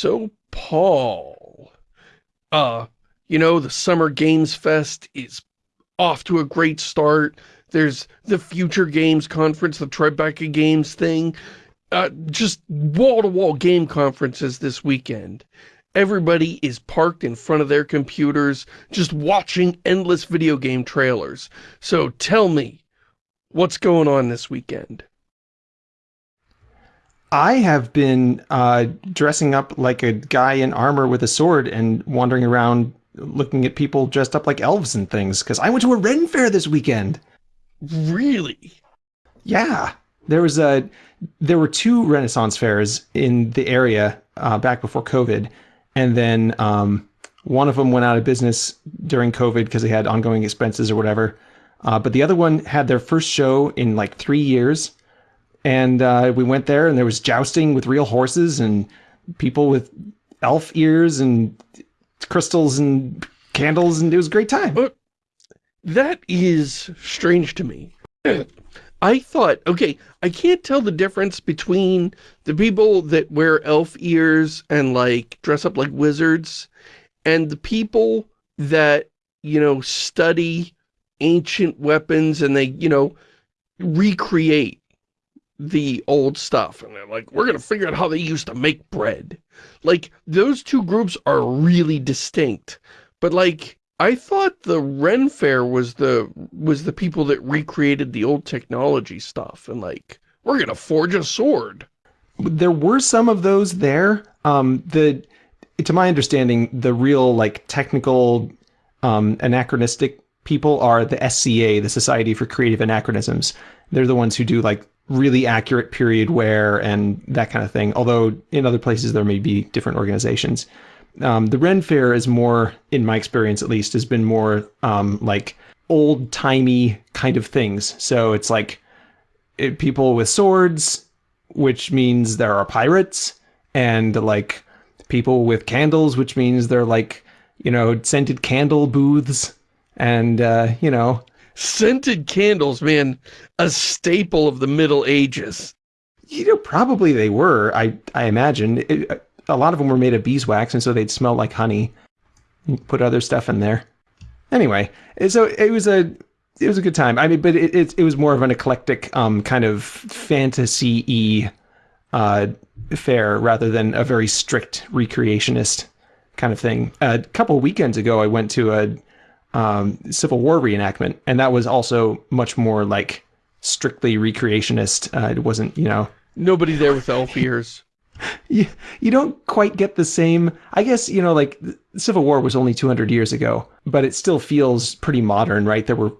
So, Paul, uh, you know, the Summer Games Fest is off to a great start. There's the Future Games Conference, the Tribeca Games thing. Uh, just wall-to-wall -wall game conferences this weekend. Everybody is parked in front of their computers, just watching endless video game trailers. So tell me, what's going on this weekend? I have been uh, dressing up like a guy in armor with a sword and wandering around looking at people dressed up like elves and things because I went to a Ren fair this weekend. Really? Yeah. There was a there were two Renaissance fairs in the area uh, back before COVID, and then um, one of them went out of business during COVID because they had ongoing expenses or whatever. Uh, but the other one had their first show in like three years, and uh, we went there and there was jousting with real horses and people with elf ears and crystals and candles and it was a great time. That is strange to me. I thought, okay, I can't tell the difference between the people that wear elf ears and like dress up like wizards and the people that, you know, study ancient weapons and they, you know, recreate the old stuff and they're like we're gonna figure out how they used to make bread. Like those two groups are really distinct but like I thought the Ren Fair was the was the people that recreated the old technology stuff and like we're gonna forge a sword. There were some of those there. Um the to my understanding the real like technical um anachronistic people are the SCA the Society for Creative Anachronisms. They're the ones who do like really accurate period wear and that kind of thing. Although in other places there may be different organizations. Um, the Ren Fair is more, in my experience at least, has been more um, like old timey kind of things. So it's like it, people with swords, which means there are pirates, and like people with candles, which means they're like you know scented candle booths, and uh, you know Scented candles, man, a staple of the Middle Ages. You know, probably they were, I, I imagine. It, a lot of them were made of beeswax, and so they'd smell like honey. You put other stuff in there. Anyway, so it was a it was a good time. I mean, but it it, it was more of an eclectic um, kind of fantasy-y uh, fair rather than a very strict recreationist kind of thing. A couple weekends ago, I went to a um, Civil War reenactment, and that was also much more like strictly recreationist. Uh, it wasn't, you know, nobody there with elf ears. you, you don't quite get the same. I guess you know, like Civil War was only 200 years ago, but it still feels pretty modern, right? There were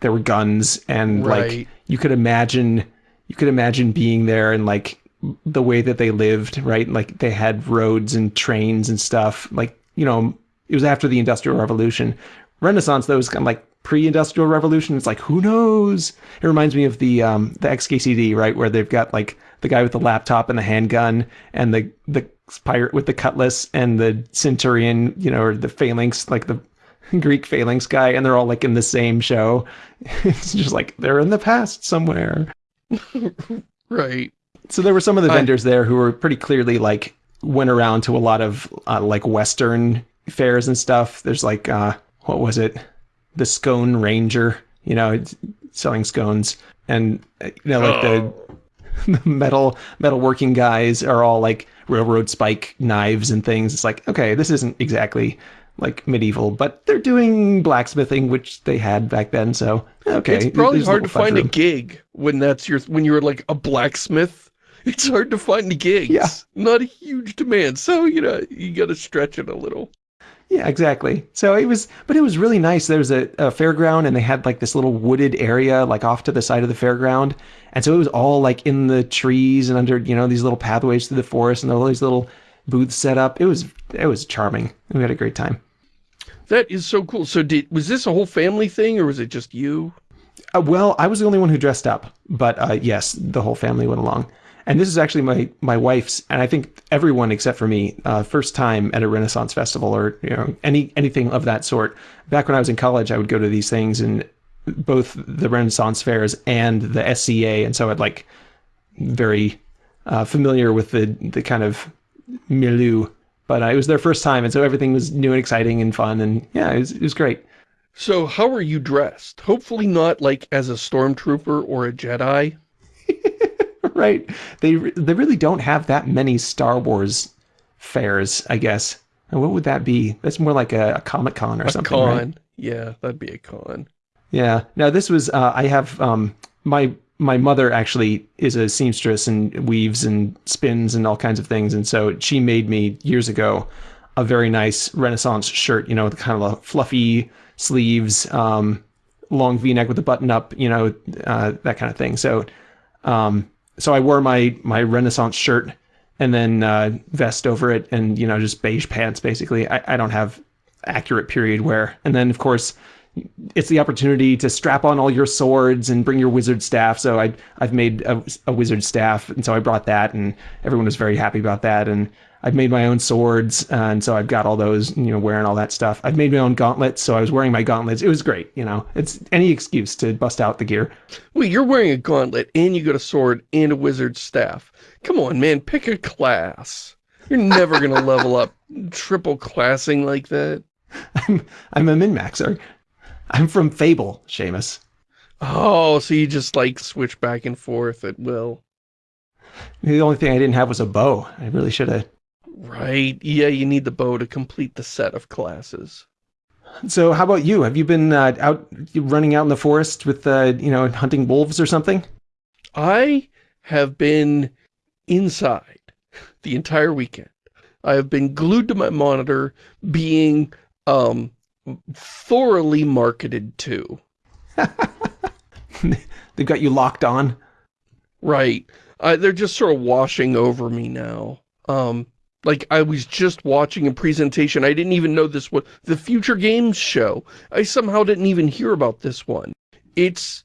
there were guns, and right. like you could imagine you could imagine being there and like the way that they lived, right? Like they had roads and trains and stuff. Like you know, it was after the Industrial Revolution, Renaissance though is kind of like pre-industrial revolution. It's like who knows? It reminds me of the um, the XKCD, right, where they've got like the guy with the laptop and the handgun, and the the pirate with the cutlass, and the centurion, you know, or the phalanx, like the Greek phalanx guy, and they're all like in the same show. it's just like they're in the past somewhere. right. So there were some of the vendors there who were pretty clearly like went around to a lot of uh, like Western fairs and stuff. There's like uh, what was it? The Scone Ranger, you know, selling scones. And, uh, you know, like oh. the, the metal, metal working guys are all like railroad spike knives and things. It's like, okay, this isn't exactly like medieval, but they're doing blacksmithing, which they had back then. So, okay. It's probably hard to find room. a gig when that's your, when you're like a blacksmith. It's hard to find gigs. Yeah. Not a huge demand. So, you know, you got to stretch it a little. Yeah, exactly. So it was, but it was really nice. There was a, a, fairground and they had like this little wooded area like off to the side of the fairground. And so it was all like in the trees and under, you know, these little pathways through the forest and all these little booths set up. It was, it was charming. We had a great time. That is so cool. So did, was this a whole family thing or was it just you? Uh, well, I was the only one who dressed up, but uh, yes, the whole family went along. And this is actually my my wife's, and I think everyone except for me, uh, first time at a Renaissance festival or you know any anything of that sort. Back when I was in college, I would go to these things and both the Renaissance fairs and the SCA, and so I'd like very uh, familiar with the the kind of milieu But uh, it was their first time, and so everything was new and exciting and fun, and yeah, it was, it was great. So how are you dressed? Hopefully not like as a stormtrooper or a Jedi. Right. They they really don't have that many Star Wars fairs, I guess. And what would that be? That's more like a, a Comic Con or something. a something. Con. Right? Yeah, that'd be a con. Yeah. Now this was uh, I have um, my my mother actually is a seamstress and weaves and spins and all kinds of things, and so she made me years ago a very nice Renaissance shirt. You know, kind of a fluffy sleeves, um, long V-neck with a button up. You know, uh, that kind of thing. So, um, so I wore my my Renaissance shirt and then uh, vest over it, and you know, just beige pants. Basically, I, I don't have accurate period wear, and then of course it's the opportunity to strap on all your swords and bring your wizard staff. So I I've made a, a, wizard staff, and so I brought that, and everyone was very happy about that. And I've made my own swords, uh, and so I've got all those, you know, wearing all that stuff. I've made my own gauntlets, so I was wearing my gauntlets. It was great, you know. It's any excuse to bust out the gear. Wait, you're wearing a gauntlet, and you got a sword and a wizard staff. Come on, man, pick a class. You're never gonna level up triple classing like that. I'm I'm a min maxer. I'm from Fable, Shamus. Oh, so you just like switch back and forth at will. The only thing I didn't have was a bow. I really should have. Right. Yeah, you need the bow to complete the set of classes. So how about you? Have you been uh, out running out in the forest with, uh, you know, hunting wolves or something? I have been inside the entire weekend. I have been glued to my monitor being um, thoroughly marketed to. They've got you locked on? Right. Uh, they're just sort of washing over me now. Um, like, I was just watching a presentation. I didn't even know this was the Future Games show. I somehow didn't even hear about this one. It's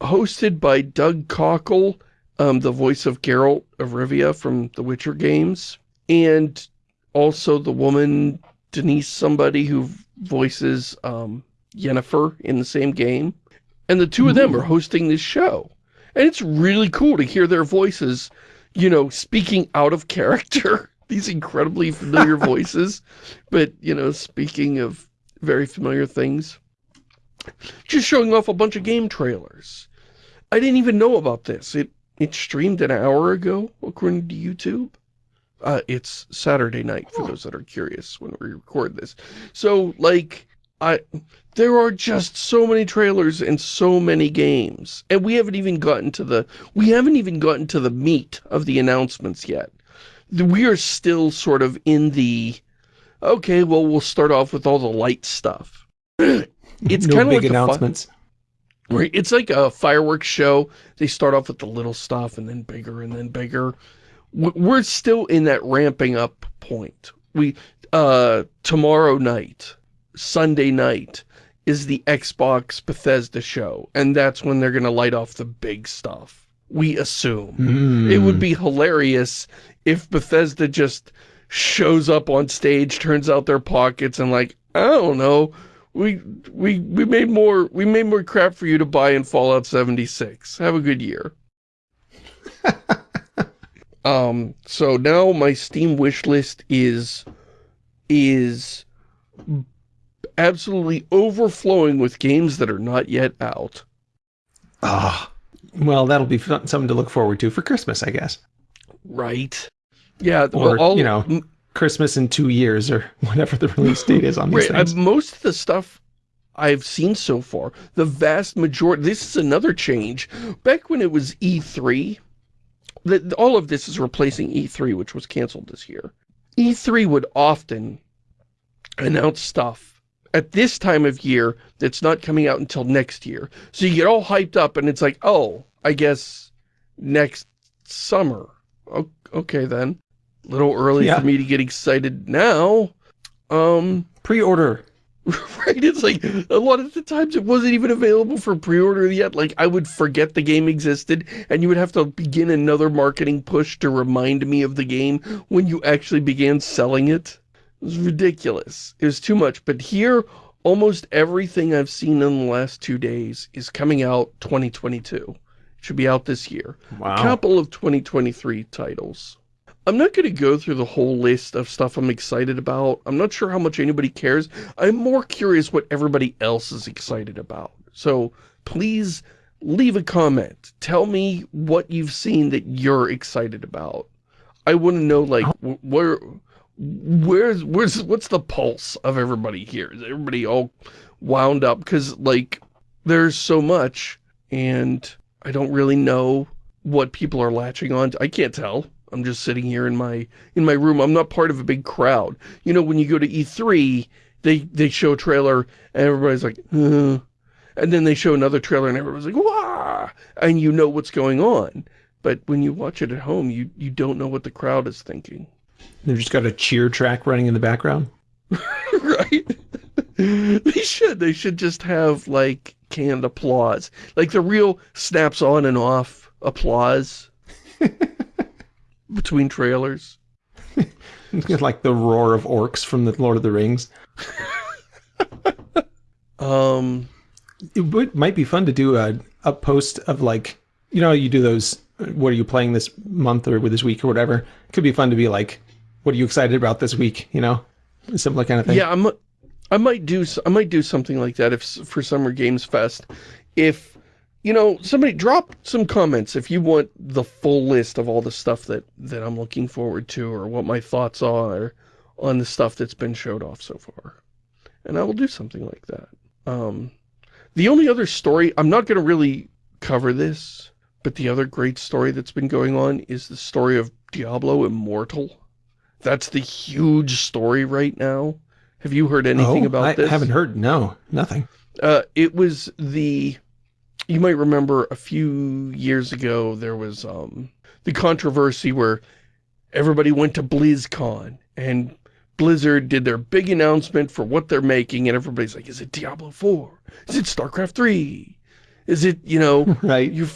hosted by Doug Cockle, um, the voice of Geralt of Rivia from The Witcher games, and also the woman, Denise somebody, who voices um, Yennefer in the same game. And the two of them are hosting this show. And it's really cool to hear their voices, you know, speaking out of character. These incredibly familiar voices. But, you know, speaking of very familiar things. Just showing off a bunch of game trailers. I didn't even know about this. It it streamed an hour ago, according to YouTube. Uh, it's Saturday night, for those that are curious when we record this. So, like, I there are just so many trailers and so many games. And we haven't even gotten to the, we haven't even gotten to the meat of the announcements yet. We are still sort of in the, okay, well, we'll start off with all the light stuff. it's no kind of like announcements. Right, it's like a fireworks show. They start off with the little stuff and then bigger and then bigger we're still in that ramping up point. We, uh, tomorrow night, Sunday night, is the Xbox Bethesda show, and that's when they're going to light off the big stuff. We assume. Mm. It would be hilarious if Bethesda just shows up on stage, turns out their pockets, and like, I don't know, we we we made more we made more crap for you to buy in Fallout 76. Have a good year. Um, so now my Steam wish list is, is absolutely overflowing with games that are not yet out. Ah, well, that'll be fun, something to look forward to for Christmas, I guess. Right. Yeah. Or, well, you know, Christmas in two years or whatever the release date is on these right, things. most of the stuff I've seen so far, the vast majority, this is another change. Back when it was E3, the, all of this is replacing E3, which was canceled this year. E3 would often announce stuff at this time of year that's not coming out until next year. So you get all hyped up and it's like, oh, I guess next summer. Okay then. A little early yeah. for me to get excited now. Um, Pre-order. right? It's like, a lot of the times it wasn't even available for pre-order yet. Like, I would forget the game existed, and you would have to begin another marketing push to remind me of the game when you actually began selling it. It was ridiculous. It was too much. But here, almost everything I've seen in the last two days is coming out 2022. It should be out this year. Wow. A couple of 2023 titles. I'm not going to go through the whole list of stuff I'm excited about. I'm not sure how much anybody cares. I'm more curious what everybody else is excited about. So please leave a comment. Tell me what you've seen that you're excited about. I want to know, like, oh. where, where's, where's, what's the pulse of everybody here? Is everybody all wound up? Because, like, there's so much, and I don't really know what people are latching on to. I can't tell. I'm just sitting here in my in my room. I'm not part of a big crowd. You know, when you go to E3, they they show a trailer and everybody's like, uh, and then they show another trailer and everybody's like, wah, and you know what's going on. But when you watch it at home, you you don't know what the crowd is thinking. They've just got a cheer track running in the background. right? they should. They should just have like canned applause, like the real snaps on and off applause between trailers. like the roar of orcs from the Lord of the Rings. um, it would, might be fun to do a, a post of like, you know, you do those, what are you playing this month or with this week or whatever. It could be fun to be like, what are you excited about this week? You know, similar kind of thing. Yeah, I'm, I might do, I might do something like that if for Summer Games Fest. If you know, somebody drop some comments if you want the full list of all the stuff that, that I'm looking forward to or what my thoughts are on the stuff that's been showed off so far. And I will do something like that. Um, the only other story, I'm not going to really cover this, but the other great story that's been going on is the story of Diablo Immortal. That's the huge story right now. Have you heard anything oh, about I this? I haven't heard. No, nothing. Uh, it was the you might remember a few years ago there was um, the controversy where everybody went to BlizzCon and Blizzard did their big announcement for what they're making and everybody's like, is it Diablo 4? Is it StarCraft 3? Is it, you know, right. you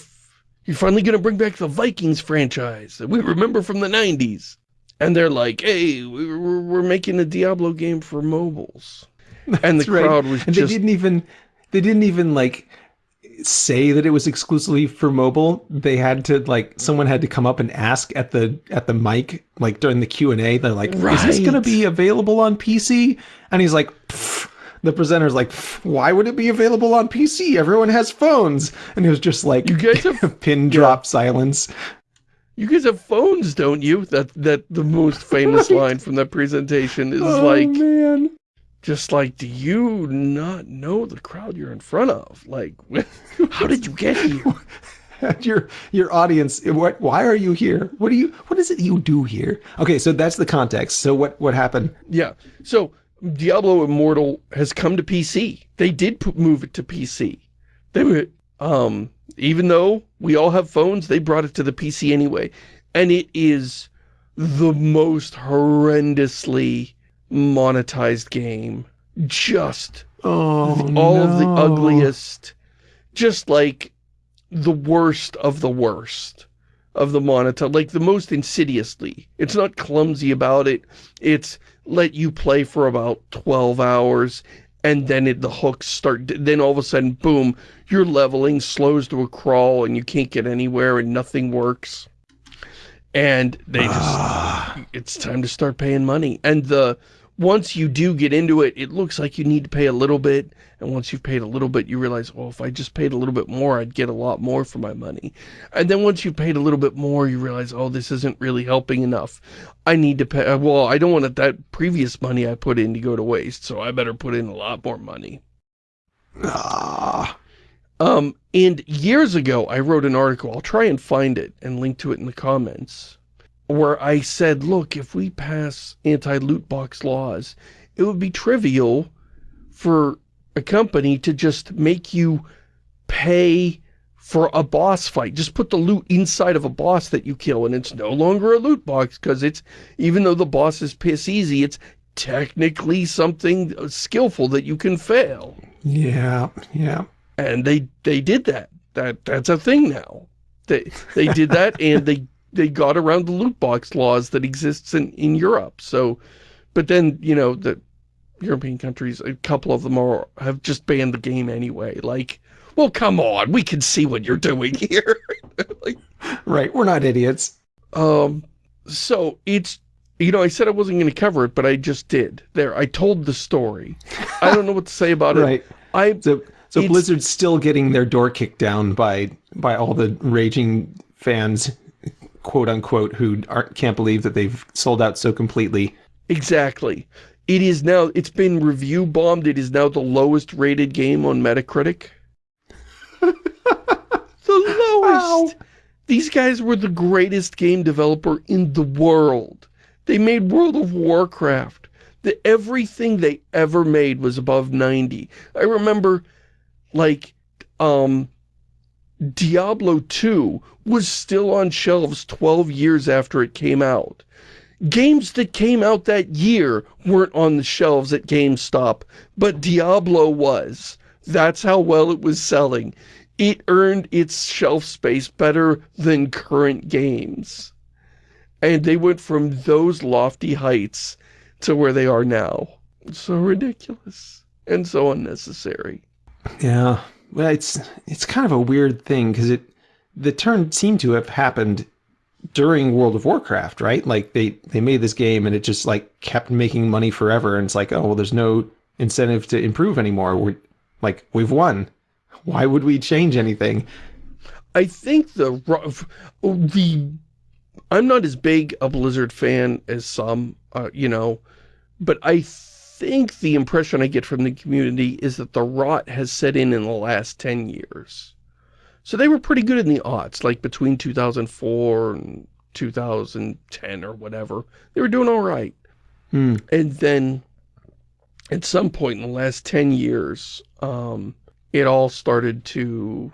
you're finally going to bring back the Vikings franchise that we remember from the 90s. And they're like, hey, we're, we're making a Diablo game for mobiles. and the crowd right. was and just... they didn't even, they didn't even like say that it was exclusively for mobile they had to like someone had to come up and ask at the at the mic like during the q&a they're like right. is this going to be available on pc and he's like the presenter's like why would it be available on pc everyone has phones. And it was just like you guys have pin drop yeah. silence. You guys have phones don't you? That that the most famous right. line from that presentation is oh, like man just like, do you not know the crowd you're in front of? Like, how did you get here? your your audience, what? Why are you here? What do you? What is it you do here? Okay, so that's the context. So what what happened? Yeah. So Diablo Immortal has come to PC. They did move it to PC. They were, um, even though we all have phones, they brought it to the PC anyway, and it is the most horrendously monetized game. Just oh, all no. of the ugliest, just like the worst of the worst of the monetize, like the most insidiously. It's not clumsy about it. It's let you play for about 12 hours and then it, the hooks start, then all of a sudden, boom, your leveling slows to a crawl and you can't get anywhere and nothing works. And they just, ah. it's time to start paying money. And the, once you do get into it, it looks like you need to pay a little bit. And once you've paid a little bit, you realize, well, if I just paid a little bit more, I'd get a lot more for my money. And then once you've paid a little bit more, you realize, oh, this isn't really helping enough. I need to pay, well, I don't want that previous money I put in to go to waste, so I better put in a lot more money. Ah. Um, and years ago, I wrote an article. I'll try and find it and link to it in the comments where I said, look, if we pass anti-loot box laws, it would be trivial for a company to just make you pay for a boss fight. Just put the loot inside of a boss that you kill, and it's no longer a loot box, because it's, even though the boss is piss easy, it's technically something skillful that you can fail. Yeah, yeah. And they, they did that. That That's a thing now. They, they did that, and they they got around the loot box laws that exists in, in Europe. So, but then, you know, the European countries, a couple of them are, have just banned the game anyway. Like, well, come on, we can see what you're doing here. like, right, we're not idiots. Um, So it's, you know, I said I wasn't going to cover it, but I just did. There, I told the story. I don't know what to say about it. right. it. I so so Blizzard's still getting their door kicked down by by all the raging fans, quote unquote, who aren't, can't believe that they've sold out so completely. Exactly. It is now, it's been review bombed. It is now the lowest rated game on Metacritic. the lowest. Wow. These guys were the greatest game developer in the world. They made World of Warcraft. The, everything they ever made was above 90. I remember, like, um, Diablo 2 was still on shelves 12 years after it came out. Games that came out that year weren't on the shelves at GameStop, but Diablo was. That's how well it was selling. It earned its shelf space better than current games. And they went from those lofty heights to where they are now. So ridiculous and so unnecessary. Yeah. Well, it's it's kind of a weird thing because it the turn seemed to have happened during World of Warcraft, right? Like they they made this game and it just like kept making money forever, and it's like, oh well, there's no incentive to improve anymore. We're like we've won. Why would we change anything? I think the the I'm not as big a Blizzard fan as some, uh, you know, but I think the impression I get from the community is that the rot has set in in the last 10 years. So they were pretty good in the aughts, like between 2004 and 2010 or whatever. They were doing all right. Hmm. And then at some point in the last 10 years, um, it all started to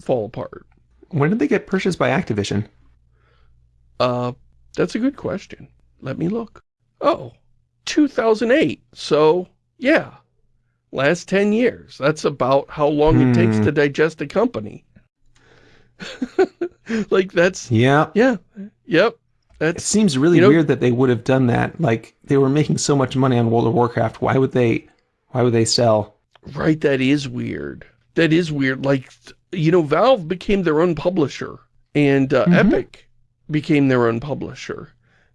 fall apart. When did they get purchased by Activision? Uh, that's a good question. Let me look. Oh, 2008. So, yeah, last 10 years. That's about how long hmm. it takes hmm. to digest a company. like that's yeah yeah yep that's, it seems really you know, weird that they would have done that like they were making so much money on world of warcraft why would they why would they sell right that is weird that is weird like you know valve became their own publisher and uh, mm -hmm. epic became their own publisher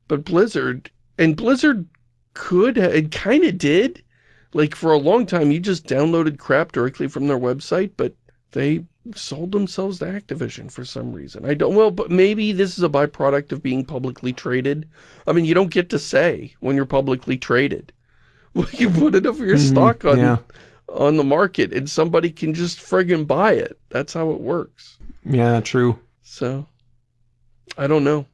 but blizzard and blizzard could it kind of did like for a long time you just downloaded crap directly from their website but they sold themselves to Activision for some reason. I don't, well, but maybe this is a byproduct of being publicly traded. I mean, you don't get to say when you're publicly traded. Well, you put enough of your mm, stock on, yeah. on the market and somebody can just friggin' buy it. That's how it works. Yeah, true. So, I don't know.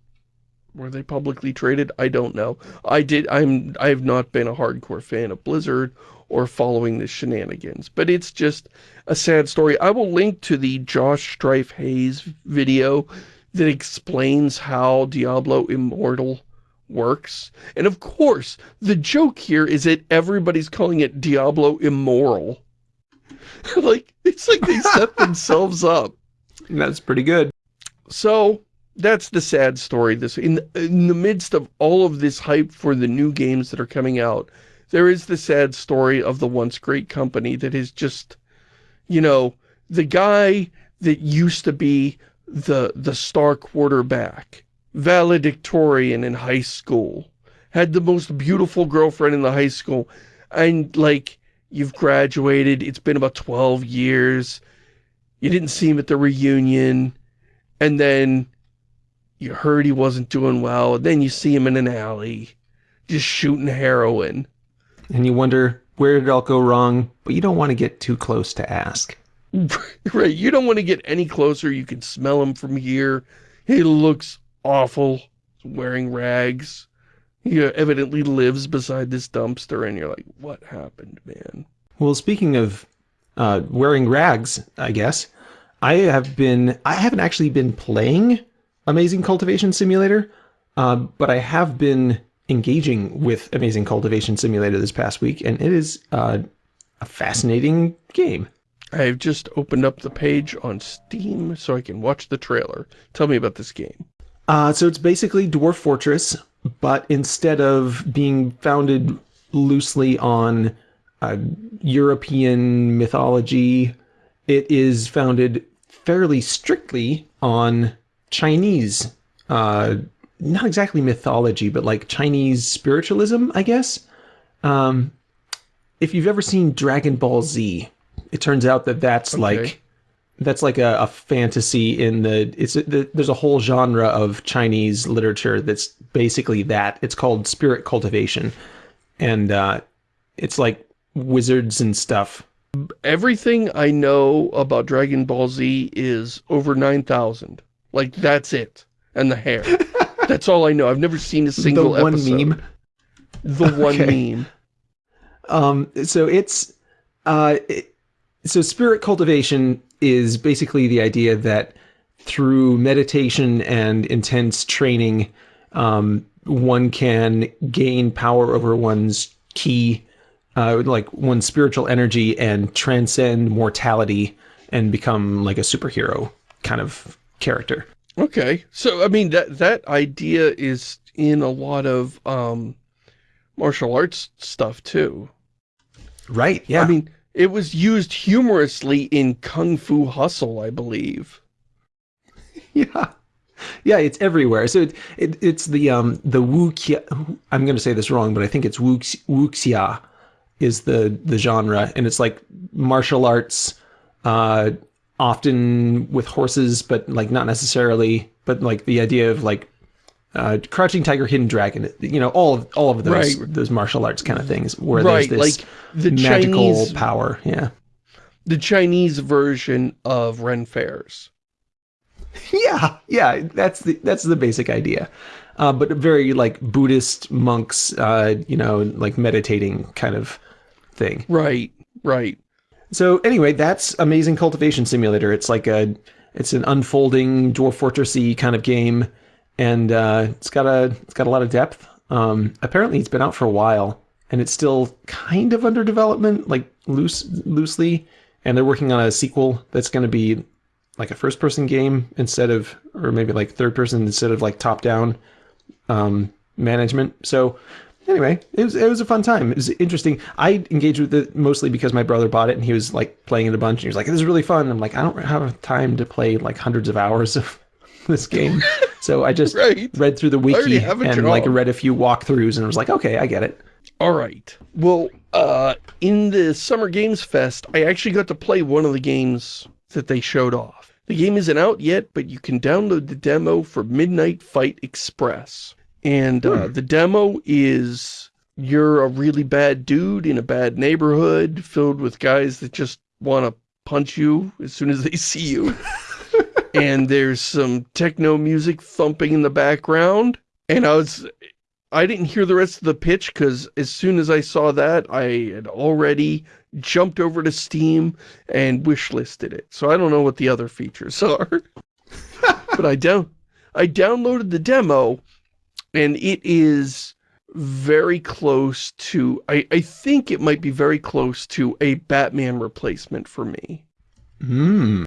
Were they publicly traded? I don't know. I did, I'm, I have not been a hardcore fan of Blizzard or following the shenanigans. But it's just a sad story. I will link to the Josh Strife Hayes video that explains how Diablo Immortal works. And of course, the joke here is that everybody's calling it Diablo Immoral. like, it's like they set themselves up. That's pretty good. So, that's the sad story. This in, in the midst of all of this hype for the new games that are coming out, there is the sad story of the once great company that is just, you know, the guy that used to be the, the star quarterback, valedictorian in high school, had the most beautiful girlfriend in the high school, and like, you've graduated, it's been about 12 years, you didn't see him at the reunion, and then you heard he wasn't doing well, and then you see him in an alley, just shooting heroin and you wonder where did it all go wrong, but you don't want to get too close to ask. right, you don't want to get any closer. You can smell him from here. He looks awful, He's wearing rags. He evidently lives beside this dumpster, and you're like, what happened, man? Well, speaking of uh, wearing rags, I guess, I have been, I haven't actually been playing Amazing Cultivation Simulator, uh, but I have been engaging with Amazing Cultivation Simulator this past week, and it is uh, a fascinating game. I've just opened up the page on Steam so I can watch the trailer. Tell me about this game. Uh, so it's basically Dwarf Fortress, but instead of being founded loosely on uh, European mythology, it is founded fairly strictly on Chinese uh, not exactly mythology, but like Chinese spiritualism, I guess. Um, if you've ever seen Dragon Ball Z, it turns out that that's okay. like that's like a, a, fantasy in the it's the, there's a whole genre of Chinese literature that's basically that. It's called spirit cultivation, and uh, it's like wizards and stuff. Everything I know about Dragon Ball Z is over nine thousand. Like that's it, and the hair. that's all I know. I've never seen a single the one episode. meme. The one okay. meme. Um. So it's uh. It, so spirit cultivation is basically the idea that through meditation and intense training, um, one can gain power over one's key, uh, like one's spiritual energy, and transcend mortality and become like a superhero kind of character. Okay, so I mean that that idea is in a lot of um, martial arts stuff too. Right. Yeah. I mean, it was used humorously in Kung Fu Hustle, I believe. yeah. Yeah, it's everywhere. So it, it, it's the um the wuxia. I'm going to say this wrong, but I think it's wuxia is the the genre, and it's like martial arts, uh, often with horses, but like not necessarily. But like the idea of like uh, Crouching Tiger, Hidden Dragon, you know, all of all of those right. those martial arts kind of things where right. there's this like the magical Chinese, power. Yeah, the Chinese version of Ren Fairs. Yeah, yeah, that's the that's the basic idea, uh, but very like Buddhist monks, uh, you know, like meditating kind of thing. Right, right. So anyway, that's Amazing Cultivation Simulator. It's like a it's an unfolding Dwarf Fortressy kind of game and uh, it's got a it's got a lot of depth. Um, apparently, it's been out for a while, and it's still kind of under development, like loose loosely. And they're working on a sequel that's going to be like a first person game instead of, or maybe like third person instead of like top down um, management. So anyway, it was it was a fun time. It was interesting. I engaged with it mostly because my brother bought it and he was like playing it a bunch. And he was like, "This is really fun." I'm like, "I don't have time to play like hundreds of hours of this game. So I just right. read through the wiki and like read a few walkthroughs and was like, okay, I get it. All right. Well, uh, in the Summer Games Fest, I actually got to play one of the games that they showed off. The game isn't out yet, but you can download the demo for Midnight Fight Express. And uh, hmm. the demo is you're a really bad dude in a bad neighborhood filled with guys that just want to punch you as soon as they see you. and there's some techno music thumping in the background. And I was, I didn't hear the rest of the pitch because as soon as I saw that, I had already jumped over to Steam and wishlisted it. So I don't know what the other features are. but I down, I downloaded the demo and it is very close to, I, I think it might be very close to a Batman replacement for me. Hmm.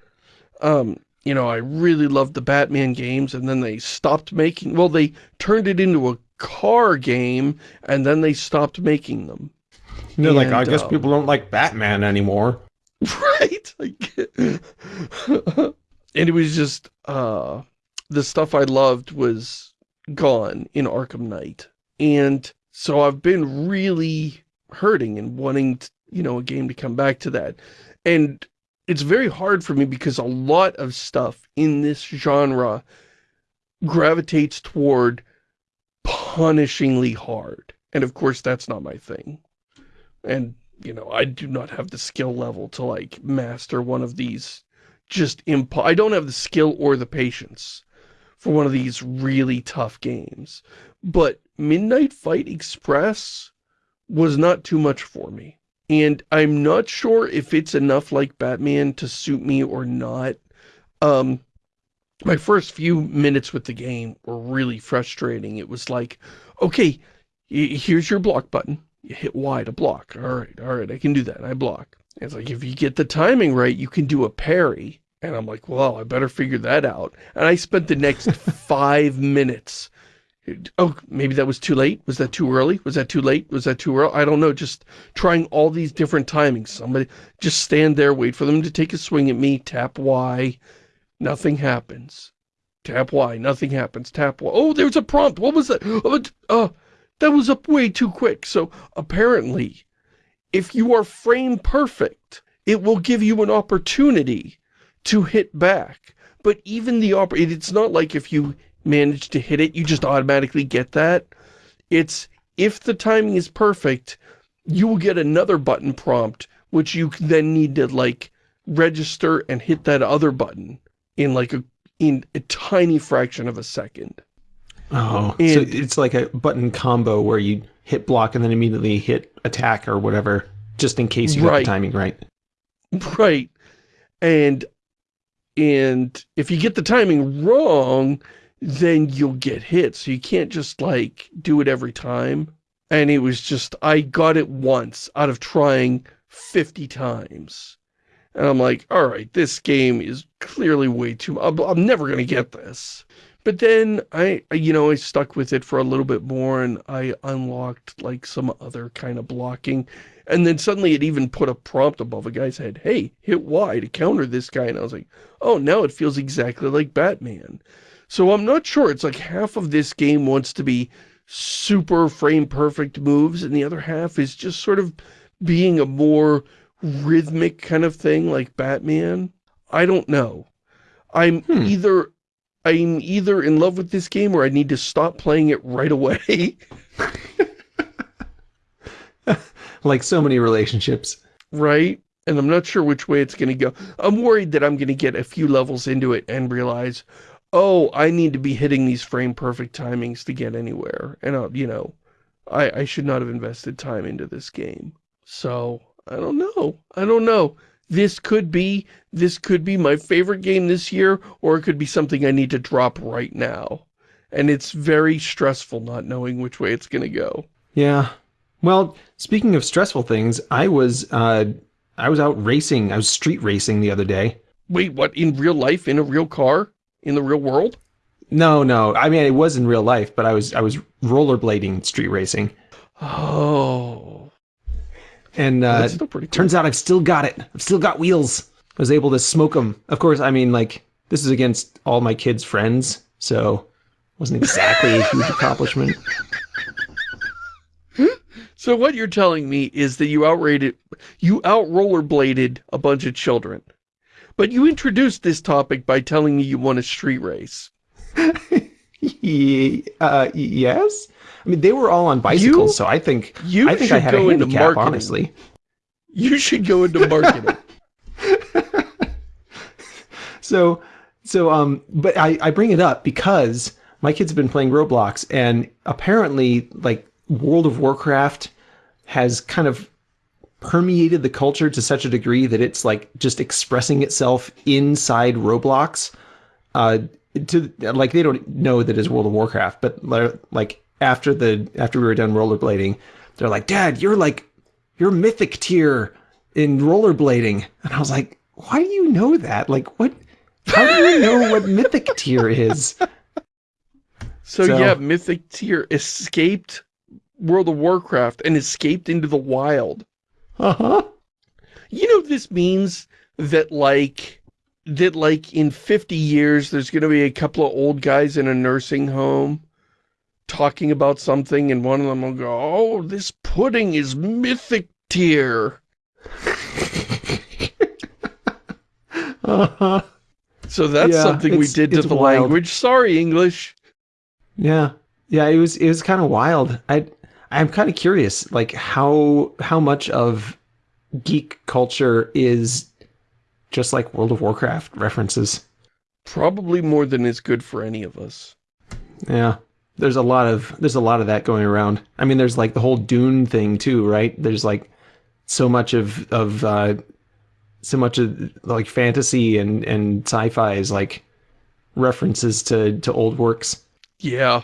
Um, you know, I really loved the Batman games, and then they stopped making, well, they turned it into a car game, and then they stopped making them. They're and, like, I guess um, people don't like Batman anymore. Right? and it was just, uh, the stuff I loved was gone in Arkham Knight. And so I've been really hurting and wanting, to, you know, a game to come back to that. And it's very hard for me because a lot of stuff in this genre gravitates toward punishingly hard. And of course, that's not my thing. And, you know, I do not have the skill level to, like, master one of these just imp- I don't have the skill or the patience for one of these really tough games. But Midnight Fight Express was not too much for me and I'm not sure if it's enough like Batman to suit me or not. Um, my first few minutes with the game were really frustrating. It was like, okay, here's your block button. You hit Y to block. All right, all right, I can do that. I block. it's like, if you get the timing right, you can do a parry. And I'm like, well, I better figure that out. And I spent the next five minutes Oh, maybe that was too late? Was that too early? Was that too late? Was that too early? I don't know. Just trying all these different timings. Somebody just stand there, wait for them to take a swing at me, tap Y. Nothing happens. Tap Y, nothing happens. Tap Y. Oh, there's a prompt. What was that? Oh, uh, that was up way too quick. So apparently, if you are frame perfect, it will give you an opportunity to hit back. But even the op it's not like if you manage to hit it, you just automatically get that. It's if the timing is perfect, you will get another button prompt, which you then need to like register and hit that other button in like a in a tiny fraction of a second. Oh, and, so it's like a button combo where you hit block and then immediately hit attack or whatever, just in case you right. get the timing right. Right. And and if you get the timing wrong, then you'll get hit. So you can't just like do it every time. And it was just, I got it once out of trying 50 times. And I'm like, all right, this game is clearly way too, I'm, I'm never going to get this. But then I, you know, I stuck with it for a little bit more and I unlocked like some other kind of blocking. And then suddenly it even put a prompt above a guy's head, hey, hit Y to counter this guy. And I was like, oh, now it feels exactly like Batman. So I'm not sure. It's like half of this game wants to be super frame perfect moves and the other half is just sort of being a more rhythmic kind of thing like Batman? I don't know. I'm hmm. either I'm either in love with this game or I need to stop playing it right away. like so many relationships. Right? And I'm not sure which way it's going to go. I'm worried that I'm going to get a few levels into it and realize, oh, I need to be hitting these frame perfect timings to get anywhere. And, uh, you know, I, I should not have invested time into this game. So I don't know. I don't know. This could be, this could be my favorite game this year, or it could be something I need to drop right now. And it's very stressful not knowing which way it's going to go. Yeah. Well, speaking of stressful things, I was, uh, I was out racing. I was street racing the other day. Wait, what? In real life? In a real car? In the real world? No, no. I mean, it was in real life, but I was, I was rollerblading street racing. Oh. And uh, cool. turns out I've still got it. I've still got wheels. I was able to smoke them. Of course, I mean, like, this is against all my kids' friends, so it wasn't exactly a huge accomplishment. So what you're telling me is that you outrated, you out rollerbladed a bunch of children. But you introduced this topic by telling me you won a street race. uh, yes. I mean, they were all on bicycles, you, so I think you I think I had a handicap, honestly. You should go into marketing. so, so, um, but I, I bring it up because my kids have been playing Roblox, and apparently, like, World of Warcraft has kind of permeated the culture to such a degree that it's like just expressing itself inside Roblox. Uh, to like they don't know that it's World of Warcraft, but like after the after we were done rollerblading, they're like, "Dad, you're like you're mythic tier in rollerblading," and I was like, "Why do you know that? Like, what? How do you know what mythic tier is?" So, so yeah, mythic tier escaped World of Warcraft and escaped into the wild. Uh huh. You know this means that like that like in 50 years there's going to be a couple of old guys in a nursing home talking about something and one of them will go, oh, this pudding is mythic tier. uh-huh. So that's yeah, something we did to the wild. language. Sorry, English. Yeah. Yeah, it was it was kind of wild. I I'm kind of curious like how how much of geek culture is just like World of Warcraft references. Probably more than is good for any of us. Yeah there's a lot of there's a lot of that going around. I mean, there's like the whole Dune thing too, right? There's like so much of of uh, so much of like fantasy and and sci-fi is like references to to old works. Yeah,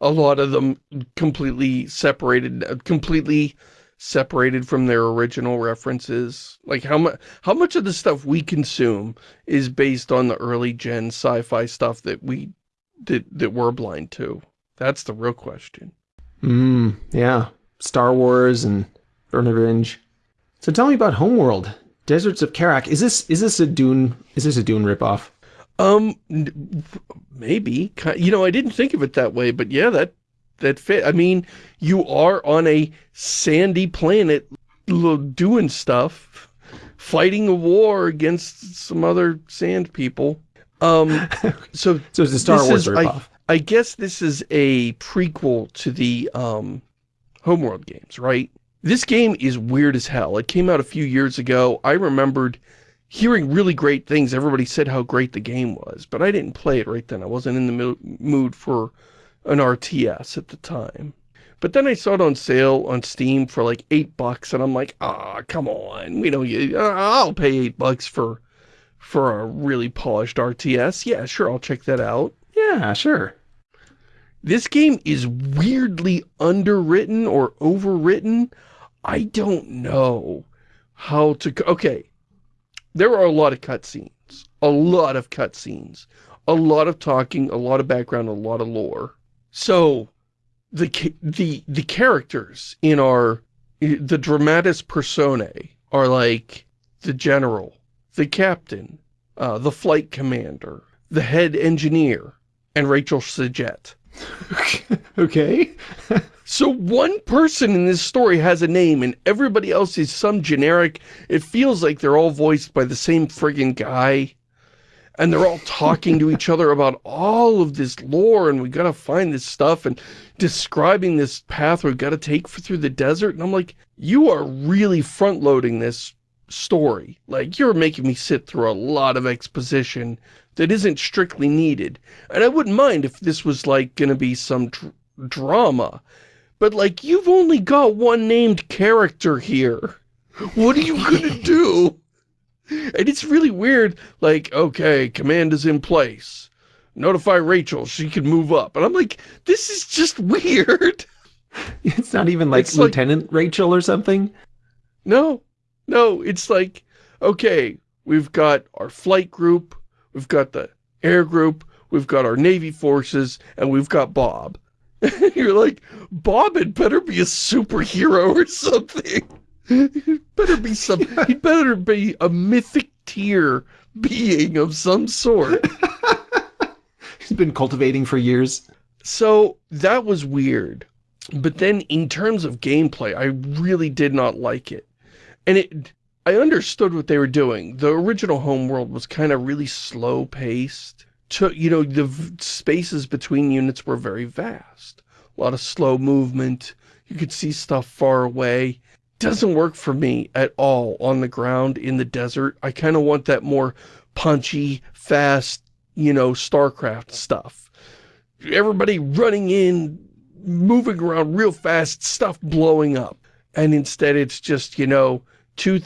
a lot of them completely separated, completely separated from their original references. Like how much how much of the stuff we consume is based on the early gen sci-fi stuff that we that, that we're blind to? That's the real question. Mm, yeah. Star Wars and Burn Revenge. So tell me about Homeworld. Deserts of Kharak. Is this is this a Dune is this a Dune ripoff? Um, maybe. You know, I didn't think of it that way, but yeah, that that fit. I mean, you are on a sandy planet doing stuff, fighting a war against some other sand people. Um, so, so it's a Star Wars is, ripoff. I, I guess this is a prequel to the um, Homeworld games, right? This game is weird as hell. It came out a few years ago. I remembered hearing really great things. Everybody said how great the game was, but I didn't play it right then. I wasn't in the mood for an RTS at the time. But then I saw it on sale on Steam for like eight bucks, and I'm like, ah, oh, come on. We know you. Uh, I'll pay eight bucks for for a really polished RTS. Yeah, sure, I'll check that out. Yeah, sure. This game is weirdly underwritten or overwritten. I don't know how to... Okay, there are a lot of cutscenes. A lot of cutscenes. A lot of talking, a lot of background, a lot of lore. So, the the the characters in our the dramatis personae are like the general, the captain, uh, the flight commander, the head engineer, and Rachel S'jet. okay. so one person in this story has a name and everybody else is some generic, it feels like they're all voiced by the same friggin' guy. And they're all talking to each other about all of this lore and we gotta find this stuff and describing this path we've gotta take through the desert. And I'm like, you are really front-loading this story. Like, you're making me sit through a lot of exposition that isn't strictly needed. And I wouldn't mind if this was, like, gonna be some dr drama. But, like, you've only got one named character here. What are you gonna do? And it's really weird, like, okay, command is in place. Notify Rachel, she can move up. And I'm like, this is just weird. It's not even like it's Lieutenant like, Rachel or something? No, no, it's like, okay, we've got our flight group, we've got the air group, we've got our Navy forces, and we've got Bob. You're like, Bob had better be a superhero or something. He'd better be some, he'd better be a mythic tier being of some sort. He's been cultivating for years. So that was weird. But then in terms of gameplay, I really did not like it. And it, I understood what they were doing. The original Homeworld was kind of really slow paced. To, you know, the spaces between units were very vast. A lot of slow movement. You could see stuff far away. Doesn't work for me at all on the ground in the desert. I kind of want that more punchy, fast, you know, StarCraft stuff. Everybody running in, moving around real fast, stuff blowing up. And instead it's just, you know, two,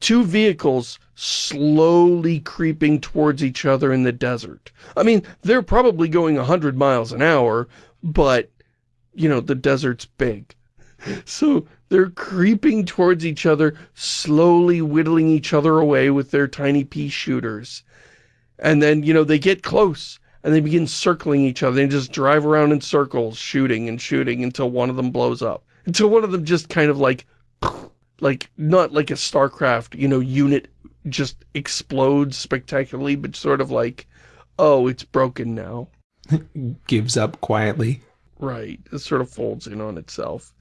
two vehicles slowly creeping towards each other in the desert. I mean, they're probably going 100 miles an hour, but, you know, the desert's big. So they're creeping towards each other, slowly whittling each other away with their tiny pea shooters. And then, you know, they get close and they begin circling each other and just drive around in circles, shooting and shooting until one of them blows up. Until one of them just kind of like like not like a StarCraft, you know, unit just explodes spectacularly, but sort of like, oh, it's broken now. Gives up quietly. Right. It sort of folds in on itself.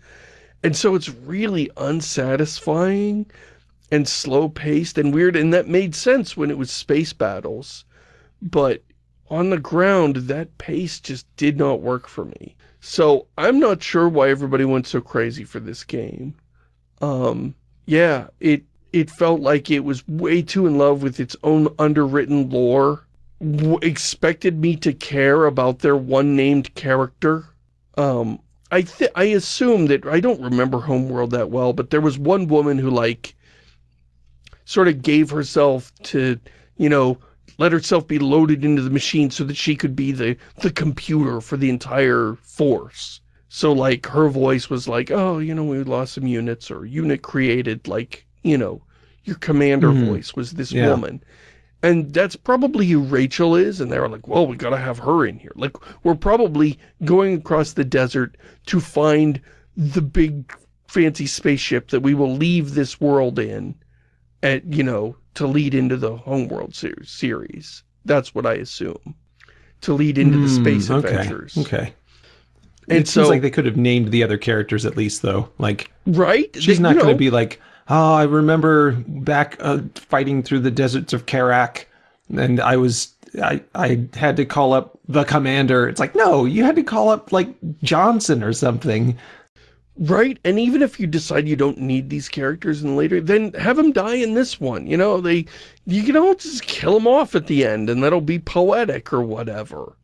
And so it's really unsatisfying and slow-paced and weird, and that made sense when it was space battles. But on the ground, that pace just did not work for me. So I'm not sure why everybody went so crazy for this game. Um, yeah, it it felt like it was way too in love with its own underwritten lore. W expected me to care about their one named character. Um, I I assume that, I don't remember Homeworld that well, but there was one woman who like, sort of gave herself to, you know, let herself be loaded into the machine so that she could be the, the computer for the entire force. So like her voice was like, oh, you know, we lost some units or unit created like, you know, your commander mm -hmm. voice was this yeah. woman. And that's probably who Rachel is. And they were like, well, we got to have her in here. Like, we're probably going across the desert to find the big fancy spaceship that we will leave this world in, at, you know, to lead into the Homeworld ser series. That's what I assume. To lead into mm, the hmm, space okay, adventures. Okay. And it so, seems like they could have named the other characters at least, though. Like, right? She's they, not going to be like, oh, I remember back uh, fighting through the deserts of Kharak, and I was I I had to call up the commander. It's like, no, you had to call up like Johnson or something. Right, and even if you decide you don't need these characters in later, then have them die in this one. You know, they, you can all just kill them off at the end, and that'll be poetic or whatever.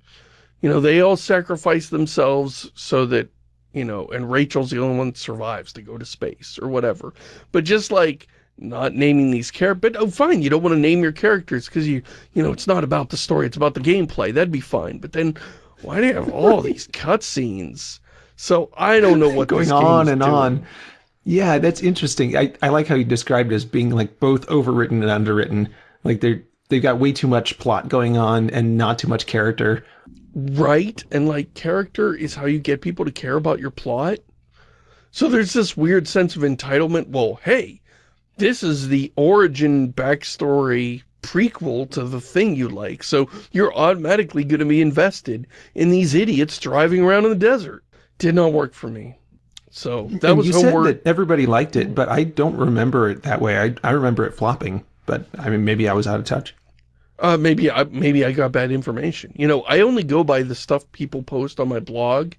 You know, they all sacrifice themselves so that, you know, and Rachel's the only one that survives to go to space or whatever. But just like, not naming these characters, but oh fine, you don't want to name your characters because you, you know, it's not about the story, it's about the gameplay, that'd be fine. But then, why do you have all these cutscenes? So I don't know what going on and doing. on. Yeah, that's interesting. I, I like how you described it as being like both overwritten and underwritten. Like they're they've got way too much plot going on and not too much character. Right, and like character is how you get people to care about your plot. So there's this weird sense of entitlement. Well, hey, this is the origin backstory prequel to the thing you like, so you're automatically going to be invested in these idiots driving around in the desert did not work for me. So that and was you homework. said that everybody liked it, but I don't remember it that way. I I remember it flopping, but I mean maybe I was out of touch. Uh, maybe I maybe I got bad information. You know, I only go by the stuff people post on my blog,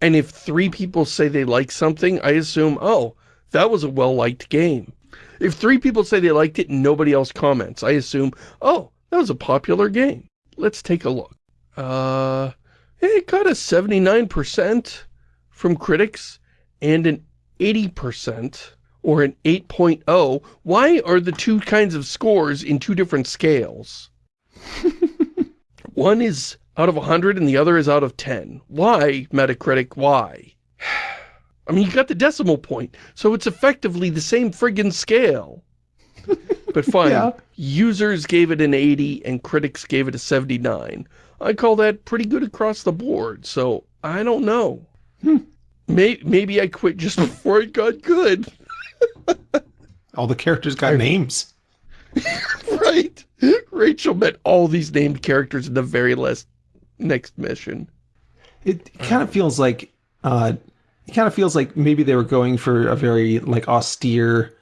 and if three people say they like something, I assume, oh, that was a well-liked game. If three people say they liked it and nobody else comments, I assume, oh, that was a popular game. Let's take a look. Uh, it got a 79% from critics and an 80% or an 8.0, why are the two kinds of scores in two different scales? One is out of 100 and the other is out of 10. Why, Metacritic, why? I mean, you got the decimal point, so it's effectively the same friggin' scale. but fine, yeah. users gave it an 80 and critics gave it a 79. I call that pretty good across the board, so I don't know. Hmm. Maybe, maybe I quit just before it got good. all the characters got I, names. right. Rachel met all these named characters in the very last next mission. It kind of feels like uh, it kind of feels like maybe they were going for a very like austere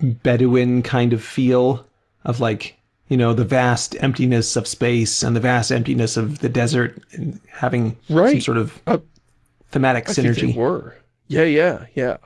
Bedouin kind of feel of like you know the vast emptiness of space and the vast emptiness of the desert and having right. some sort of uh, thematic I synergy. were. Yeah, yeah, yeah.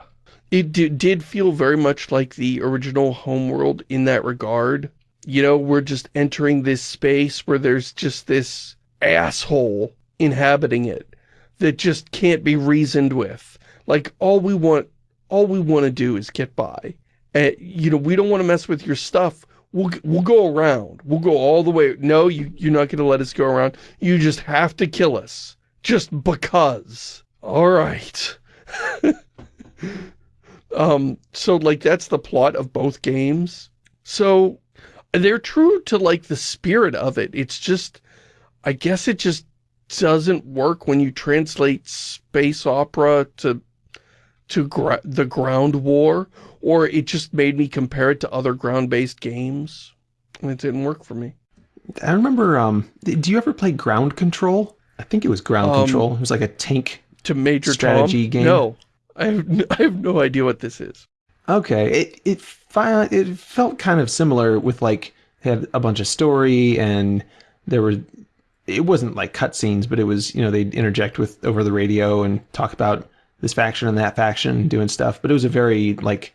It did feel very much like the original Homeworld in that regard. You know, we're just entering this space where there's just this asshole inhabiting it that just can't be reasoned with. Like, all we want, all we want to do is get by. And, you know, we don't want to mess with your stuff. We'll, we'll go around. We'll go all the way. No, you, you're not going to let us go around. You just have to kill us. Just because. All right. um, so like that's the plot of both games. So they're true to like the spirit of it. It's just, I guess it just doesn't work when you translate space opera to to gra the ground war, or it just made me compare it to other ground-based games, and it didn't work for me. I remember, um, do you ever play Ground Control? I think it was Ground um, Control. It was like a tank to Major strategy Tom? game? No, I have, I have no idea what this is. Okay, it it it felt kind of similar with like had a bunch of story and there were it wasn't like cutscenes, but it was you know they'd interject with over the radio and talk about this faction and that faction doing stuff. But it was a very like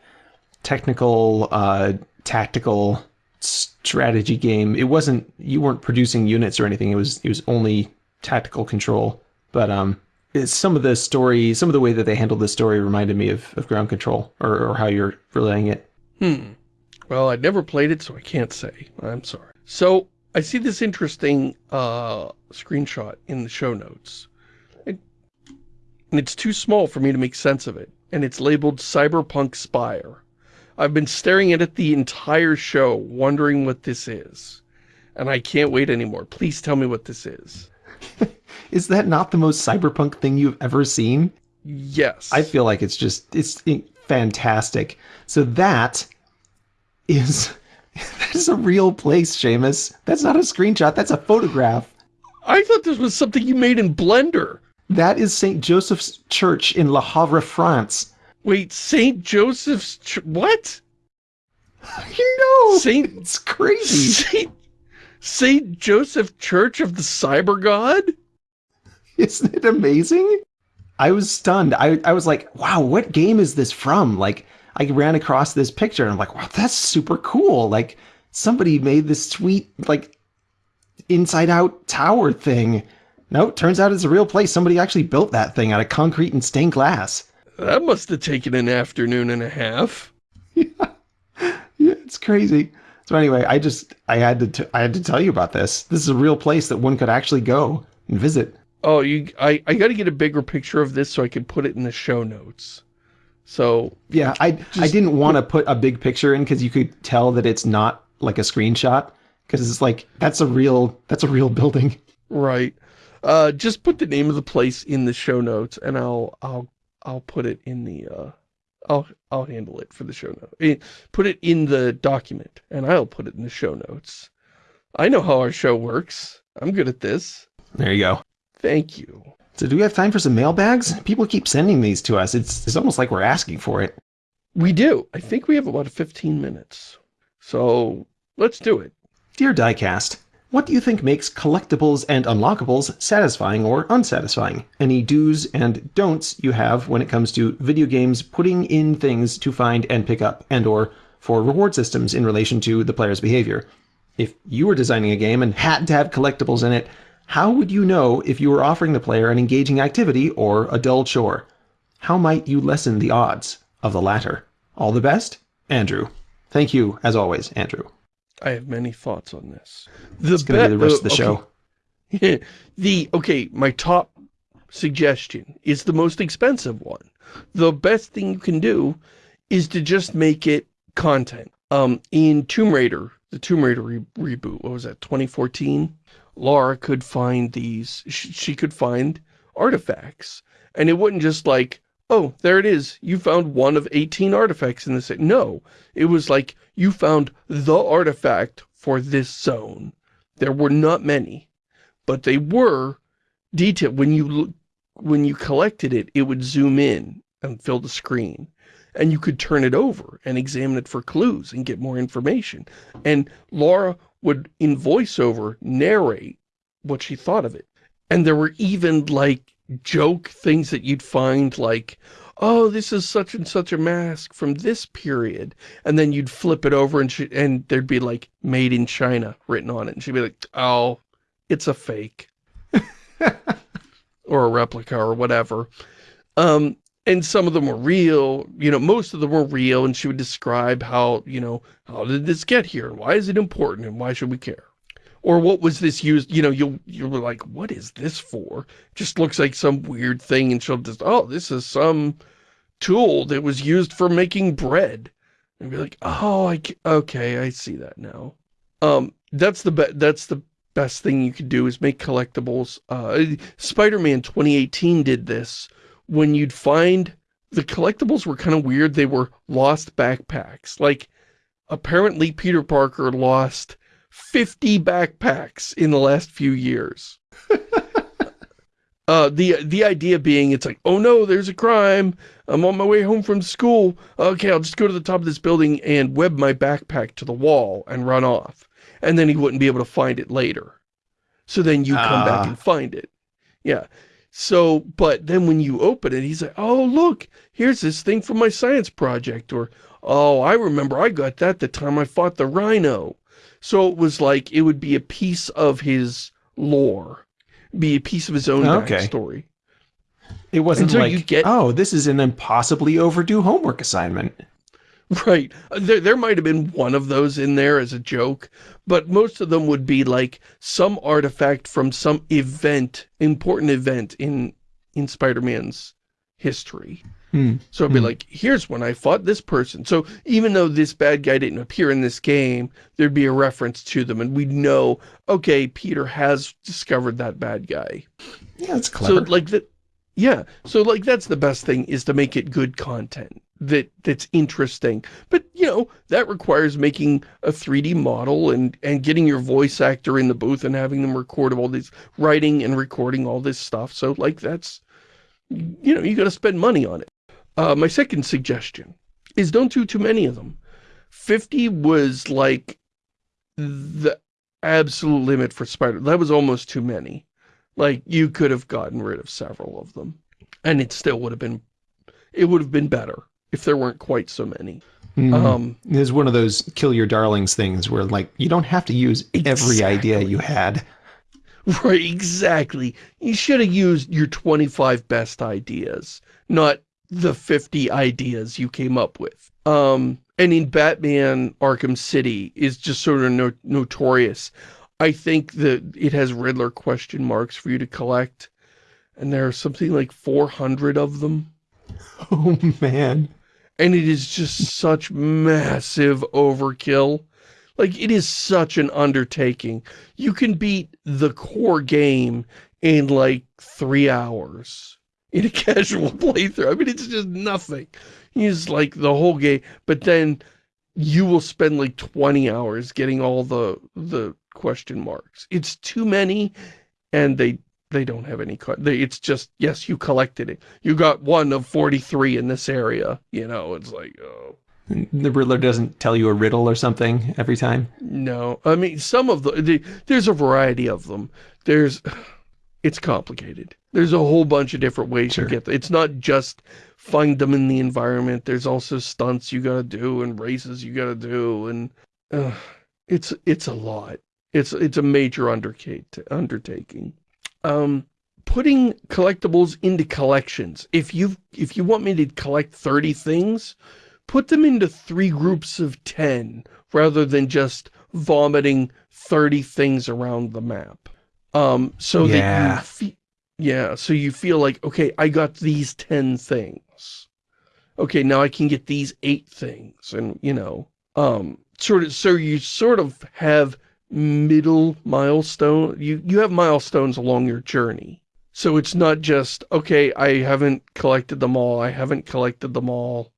technical, uh, tactical strategy game. It wasn't you weren't producing units or anything. It was it was only tactical control. But um, some of the story, some of the way that they handled the story reminded me of, of ground control or, or how you're relaying it. Hmm. Well, I'd never played it, so I can't say. I'm sorry. So I see this interesting uh, screenshot in the show notes. It, and it's too small for me to make sense of it. And it's labeled Cyberpunk Spire. I've been staring at it the entire show, wondering what this is. And I can't wait anymore. Please tell me what this is. Is that not the most cyberpunk thing you've ever seen? Yes. I feel like it's just, it's fantastic. So that is, That is a real place, Shamus. That's not a screenshot. That's a photograph. I thought this was something you made in Blender. That is St. Joseph's Church in Le Havre, France. Wait, St. Joseph's Ch what? You know, Saint, it's crazy. Saint, Saint Joseph Church of the Cyber God? Isn't it amazing? I was stunned. I, I was like, wow, what game is this from? Like, I ran across this picture and I'm like, wow, that's super cool. Like, somebody made this sweet, like, inside out tower thing. No, turns out it's a real place. Somebody actually built that thing out of concrete and stained glass. That must have taken an afternoon and a half. yeah. yeah, it's crazy. So anyway, I just I had to I had to tell you about this. This is a real place that one could actually go and visit. Oh, you I I got to get a bigger picture of this so I can put it in the show notes. So yeah, I I didn't want to put a big picture in because you could tell that it's not like a screenshot because it's like that's a real that's a real building. Right. Uh, just put the name of the place in the show notes, and I'll I'll I'll put it in the uh, I'll I'll handle it for the show note. Eh, put it in the document, and I'll put it in the show notes. I know how our show works. I'm good at this. There you go. Thank you. So do we have time for some mailbags? People keep sending these to us. It's it's almost like we're asking for it. We do. I think we have about 15 minutes. So let's do it. Dear Diecast, what do you think makes collectibles and unlockables satisfying or unsatisfying? Any do's and don'ts you have when it comes to video games putting in things to find and pick up and or for reward systems in relation to the player's behavior? If you were designing a game and had to have collectibles in it, how would you know if you were offering the player an engaging activity or a dull chore? How might you lessen the odds of the latter? All the best, Andrew. Thank you, as always, Andrew. I have many thoughts on this. The it's going to be the rest of the show. the, okay, my top suggestion is the most expensive one. The best thing you can do is to just make it content. Um, in Tomb Raider, the Tomb Raider re reboot, what was that, 2014? Lara could find these, she, could find artifacts. And it wasn't just like, oh, there it is. You found one of 18 artifacts in this. No, it was like you found the artifact for this zone. There were not many, but they were detailed. When you when you collected it, it would zoom in and fill the screen. And you could turn it over and examine it for clues and get more information. And Lara would in voiceover narrate what she thought of it. And there were even like joke things that you'd find like, oh, this is such and such a mask from this period. And then you'd flip it over and she, and there'd be like made in China written on it. And she'd be like, oh, it's a fake. or a replica or whatever. Um, and some of them were real, you know, most of them were real, and she would describe how, you know, how did this get here? Why is it important? And why should we care? Or what was this used, you know, you'll, you're like, what is this for? Just looks like some weird thing, and she'll just, oh, this is some tool that was used for making bread. And be like, oh, I, okay, I see that now. Um, that's the, that's the best thing you could do is make collectibles. Uh, Spider-Man 2018 did this, when you'd find the collectibles were kind of weird. They were lost backpacks. Like, apparently Peter Parker lost 50 backpacks in the last few years. uh, the the idea being, it's like, oh no, there's a crime. I'm on my way home from school. Okay, I'll just go to the top of this building and web my backpack to the wall and run off. And then he wouldn't be able to find it later. So then you come uh. back ah. and find it. Yeah. So, but then when you open it, he's like, oh, look, here's this thing from my science project. Or, oh, I remember I got that the time I fought the rhino. So it was like, it would be a piece of his lore, be a piece of his own okay. backstory. It wasn't like, you get, oh, this is an impossibly overdue homework assignment. Right. There, there might have been one of those in there as a joke, but most of them would be like some artifact from some event, important event in, in Spider-Man's history. Hmm. So it'd be hmm. like, here's when I fought this person. So even though this bad guy didn't appear in this game, there'd be a reference to them and we'd know, okay, Peter has discovered that bad guy. Yeah, that's clever. So like that, yeah. So like that's the best thing is to make it good content that that's interesting. But, you know, that requires making a 3D model and, and getting your voice actor in the booth and having them record all these, writing and recording all this stuff. So, like, that's, you know, you got to spend money on it. Uh, my second suggestion is don't do too many of them. 50 was like the absolute limit for Spider. That was almost too many. Like, you could have gotten rid of several of them. And it still would have been, it would have been better if there weren't quite so many. Mm. Um, it's one of those kill your darlings things where, like, you don't have to use exactly. every idea you had. Right, exactly. You should have used your 25 best ideas, not the 50 ideas you came up with. Um, and in Batman Arkham City is just sort of no notorious. I think that it has Riddler question marks for you to collect. And there are something like 400 of them. Oh, man. And it is just such massive overkill. Like, it is such an undertaking. You can beat the core game in, like, three hours in a casual playthrough. I mean, it's just nothing. It's like the whole game, but then you will spend like 20 hours getting all the the question marks. It's too many, and they they don't have any, they, it's just, yes, you collected it. You got one of 43 in this area, you know, it's like, oh. The Riddler doesn't tell you a riddle or something every time? No, I mean, some of the, the there's a variety of them. There's, it's complicated. There's a whole bunch of different ways sure. to get, it's not just find them in the environment. There's also stunts you gotta do and races you gotta do, and uh, it's, it's a lot. It's it's a major undertaking. Um, putting collectibles into collections. If you if you want me to collect 30 things, put them into three groups of 10 rather than just vomiting 30 things around the map. Um, so yeah. that you yeah, so you feel like, okay, I got these 10 things. Okay, now I can get these eight things and, you know, um, sort of, so you sort of have middle milestone. You, you have milestones along your journey. So it's not just, okay, I haven't collected them all. I haven't collected them all.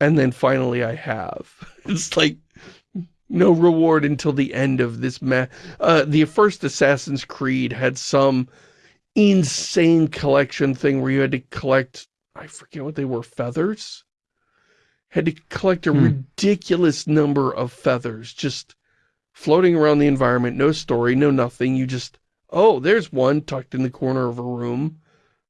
And then finally I have. It's like no reward until the end of this ma uh, the first Assassin's Creed had some insane collection thing where you had to collect, I forget what they were, feathers? Had to collect a hmm. ridiculous number of feathers, just floating around the environment, no story, no nothing. You just, oh, there's one tucked in the corner of a room.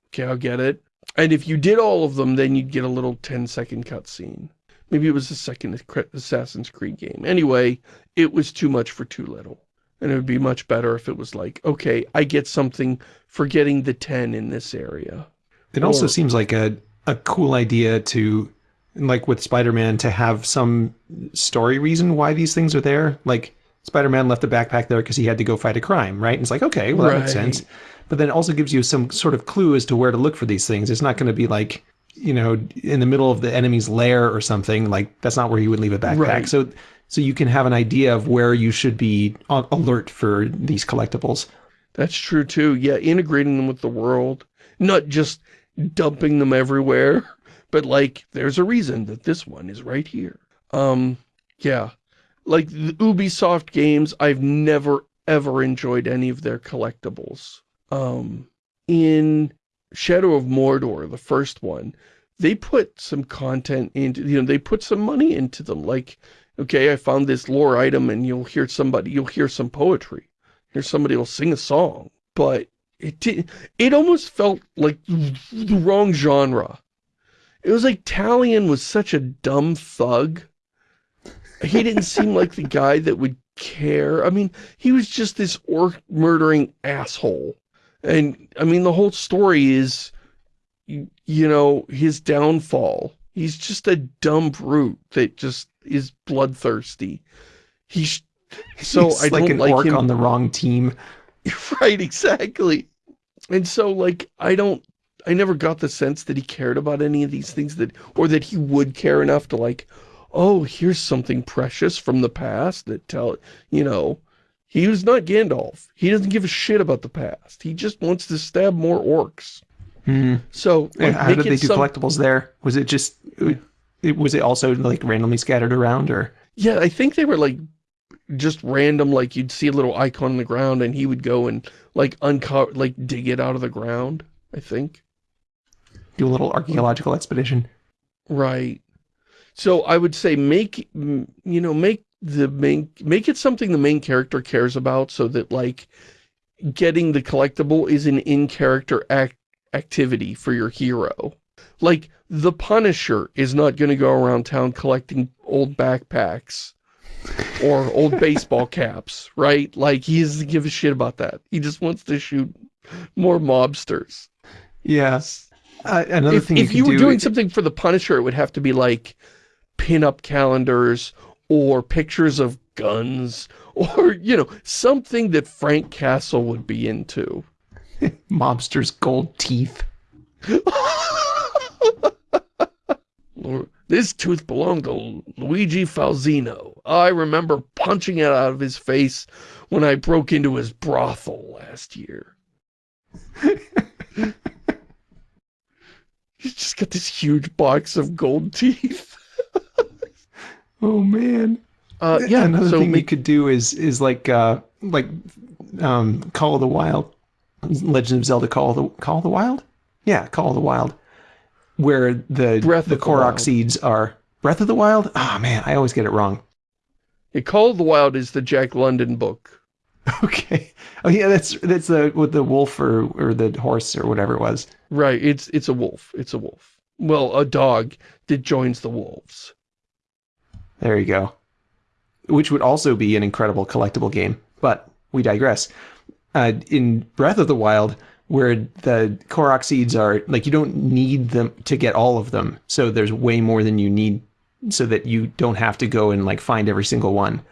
Okay, I'll get it. And if you did all of them, then you'd get a little 10 second cutscene. Maybe it was the second Assassin's Creed game. Anyway, it was too much for too little. And it would be much better if it was like, okay, I get something for getting the 10 in this area. It or, also seems like a, a cool idea to, like with Spider-Man, to have some story reason why these things are there. Like, Spider-Man left the backpack there because he had to go fight a crime, right? And it's like, okay, well, that right. makes sense. But then it also gives you some sort of clue as to where to look for these things. It's not going to be like, you know, in the middle of the enemy's lair or something. Like, that's not where you would leave a backpack. Right. So, so you can have an idea of where you should be alert for these collectibles. That's true, too. Yeah, integrating them with the world. Not just dumping them everywhere, but like, there's a reason that this one is right here. Um, yeah like the Ubisoft games, I've never ever enjoyed any of their collectibles. Um, in Shadow of Mordor, the first one, they put some content into, you know, they put some money into them. Like, okay, I found this lore item and you'll hear somebody, you'll hear some poetry. Hear somebody will sing a song. But it did, it almost felt like the wrong genre. It was like Talion was such a dumb thug he didn't seem like the guy that would care. I mean, he was just this orc murdering asshole. And, I mean, the whole story is, you, you know, his downfall. He's just a dumb brute that just is bloodthirsty. He's so He's I like don't an like orc him. on the wrong team. Right, exactly. And so, like, I don't, I never got the sense that he cared about any of these things that, or that he would care enough to like, oh, here's something precious from the past that tell, you know, he was not Gandalf. He doesn't give a shit about the past. He just wants to stab more orcs. Mm. So, like, how did they do some... collectibles there? Was it just it, was it also like randomly scattered around or? Yeah, I think they were like just random, like you'd see a little icon on the ground and he would go and like uncover, like dig it out of the ground, I think. Do a little archaeological expedition. Right. So I would say make, you know, make the main, make it something the main character cares about so that like getting the collectible is an in-character act activity for your hero. Like, the Punisher is not going to go around town collecting old backpacks or old baseball caps, right? Like, he doesn't give a shit about that. He just wants to shoot more mobsters. Yes. Uh, another if, thing if you, you were do, doing something for the Punisher, it would have to be like pin-up calendars or pictures of guns or, you know, something that Frank Castle would be into. Mobster's gold teeth. this tooth belonged to Luigi Falzino. I remember punching it out of his face when I broke into his brothel last year. He's just got this huge box of gold teeth. Oh man. Uh, yeah, another so thing we could do is is like uh like um Call of the Wild, Legend of Zelda Call of the Call of the Wild, yeah, Call of the Wild, where the Breath the Korok seeds are Breath of the Wild. Ah man, I always get it wrong. yeah, Call of the Wild is the Jack London book. Okay. Oh yeah, that's that's the with the wolf or or the horse or whatever it was. Right, it's it's a wolf. It's a wolf. Well, a dog that joins the wolves. There you go. Which would also be an incredible collectible game, but we digress. Uh, in Breath of the Wild, where the Korok seeds are like you don't need them to get all of them, so there's way more than you need, so that you don't have to go and like find every single one.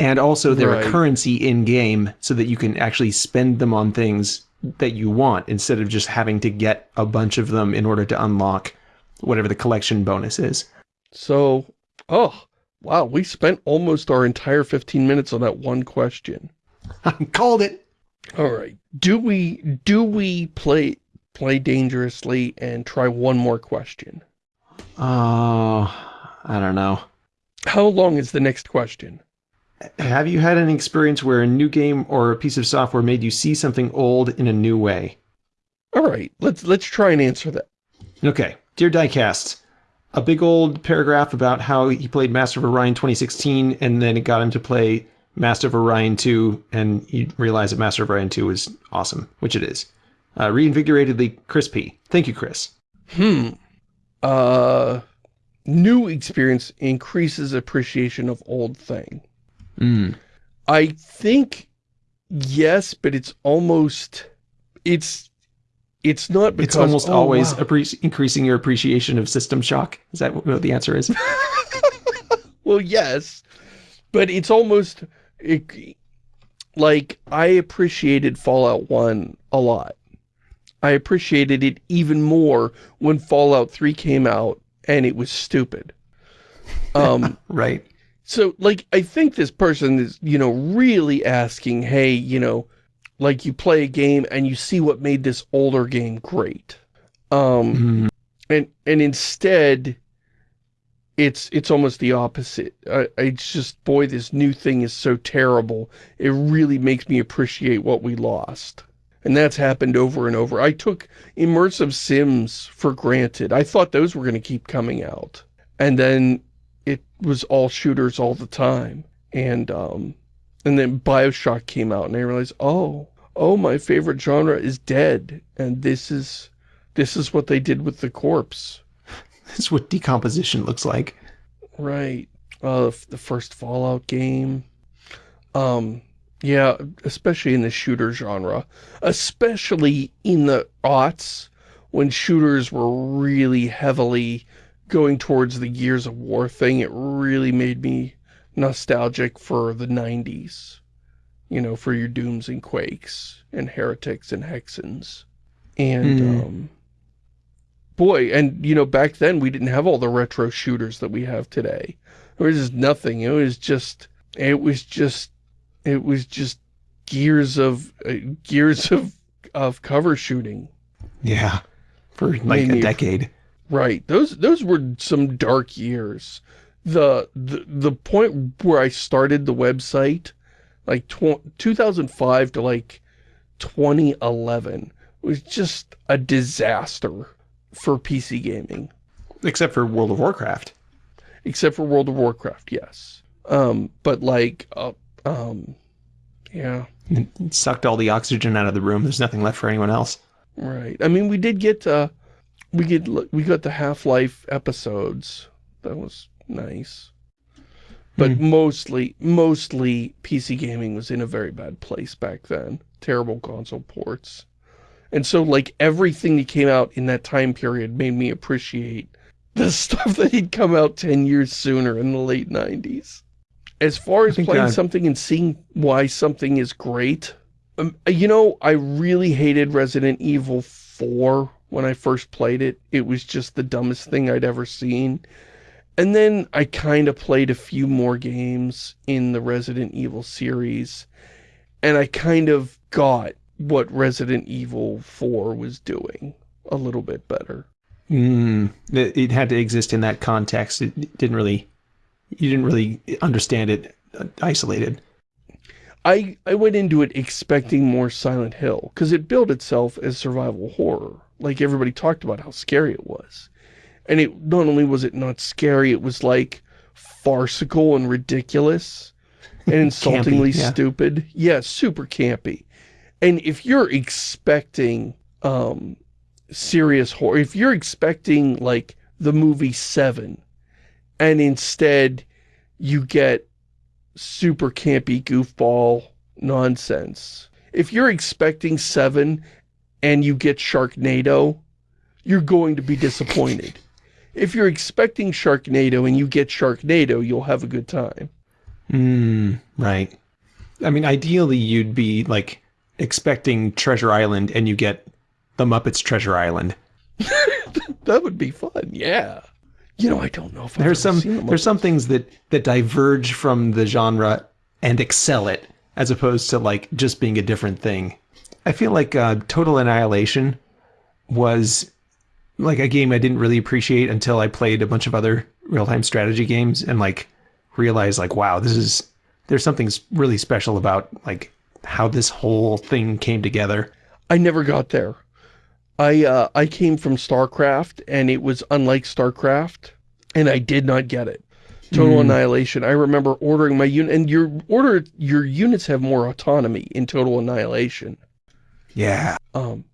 And also they're Right. a currency in game, so that you can actually spend them on things that you want instead of just having to get a bunch of them in order to unlock whatever the collection bonus is. So, oh, wow, we spent almost our entire 15 minutes on that one question. I called it. All right. Do we do we play play dangerously and try one more question? Oh, I don't know. How long is the next question? Have you had any experience where a new game or a piece of software made you see something old in a new way? All right, let's let's try and answer that. Okay, dear Diecast, a big old paragraph about how he played Master of Orion 2016, and then it got him to play Master of Orion 2, and he realized that Master of Orion 2 was awesome, which it is. Uh, reinvigoratedly crispy. Thank you, Chris. Hmm. Uh new experience increases appreciation of old thing. Mm. I think yes, but it's almost it's it's not because It's almost oh, always wow. increasing your appreciation of System Shock. Is that what the answer is? Well, yes, but it's almost it, like I appreciated Fallout 1 a lot. I appreciated it even more when Fallout 3 came out and it was stupid. Um, right. so, like, I think this person is, you know, really asking, hey, you know, like you play a game and you see what made this older game great. Um, Mm. and and instead it's it's almost the opposite. I, it's just boy this new thing is so terrible. It really makes me appreciate what we lost. And that's happened over and over. I took immersive sims for granted. I thought those were going to keep coming out. And then it was all shooters all the time. And um and then bioshock came out and i realized oh oh my favorite genre is dead and this is this is what they did with the corpse. That's what decomposition looks like. Right. Uh, the first Fallout game. Um, yeah, especially in the shooter genre. Especially in the aughts, when shooters were really heavily going towards the Gears of War thing, it really made me nostalgic for the 90s. You know, for your Dooms and Quakes, and Heretics and Hexens. And, Hmm. um, boy, and you know, back then we didn't have all the retro shooters that we have today. There was just nothing. It was just, it was just, it was just gears of, uh, gears of, of cover shooting. Yeah. For like Made a decade. Right. Those those were some dark years. The the the point where I started the website, like 2005 to like 2011, was just a disaster for PC gaming. Except for World of Warcraft. Except for World of Warcraft, yes. Um, but like, uh, um, yeah. It sucked all the oxygen out of the room. There's nothing left for anyone else. Right. I mean, we did get, uh, we get, we got the Half-Life episodes. That was nice. But mm. mostly, mostly PC gaming was in a very bad place back then. Terrible console ports. And so, like, everything that came out in that time period made me appreciate the stuff that had come out 10 years sooner in the late 90s. As far as playing something and seeing why something is great, um, you know, I really hated Resident Evil 4 when I first played it. It was just the dumbest thing I'd ever seen. And then I kind of played a few more games in the Resident Evil series, and I kind of got what Resident Evil 4 was doing a little bit better. Mm, it, had to exist in that context. It didn't really, you didn't really understand it uh, isolated. I, I went into it expecting more Silent Hill, because it billed itself as survival horror. Like everybody talked about how scary it was. And it not only was it not scary, it was like farcical and ridiculous and insultingly campy, yeah. stupid. Yeah, super campy. And if you're expecting um, serious horror, if you're expecting like the movie Seven, and instead you get super campy goofball nonsense. If you're expecting Seven and you get Sharknado, you're going to be disappointed. If you're expecting Sharknado and you get Sharknado, you'll have a good time. Hmm, right. I mean, ideally you'd be like expecting Treasure Island and you get the Muppets Treasure Island. that would be fun, yeah. You know, I don't know if there's some the there's some things that that diverge from the genre and excel it as opposed to like just being a different thing. I feel like uh, Total Annihilation was like a game I didn't really appreciate until I played a bunch of other real-time strategy games and like realized like wow, this is there's something really special about like how this whole thing came together. I never got there. I uh, I came from StarCraft, and it was unlike StarCraft, and I did not get it. Total mm. Annihilation. I remember ordering my unit, and your order your units have more autonomy in Total Annihilation. Yeah. Um,